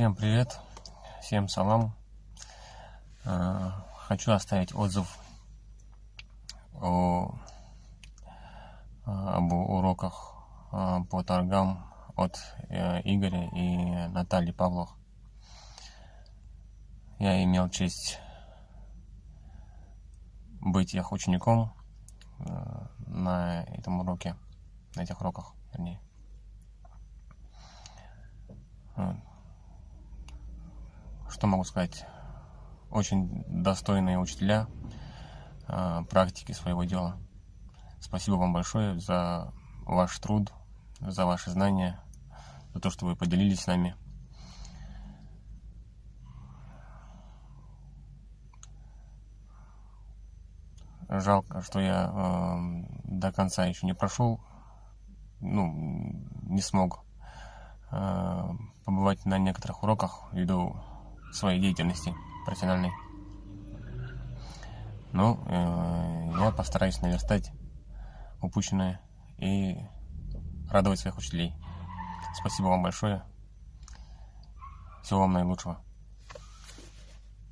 Всем привет, всем салам. Э, хочу оставить отзыв о, об уроках э, по торгам от э, Игоря и Натальи Павлов. Я имел честь быть их учеником на этом уроке, на этих уроках, вернее. Что могу сказать? Очень достойные учителя а, практики своего дела. Спасибо вам большое за ваш труд, за ваши знания, за то, что вы поделились с нами. Жалко, что я э, до конца еще не прошел, ну, не смог э, побывать на некоторых уроках ввиду своей деятельности профессиональной. Ну, э, я постараюсь наверстать упущенное и радовать своих учителей. Спасибо вам большое. Всего вам наилучшего.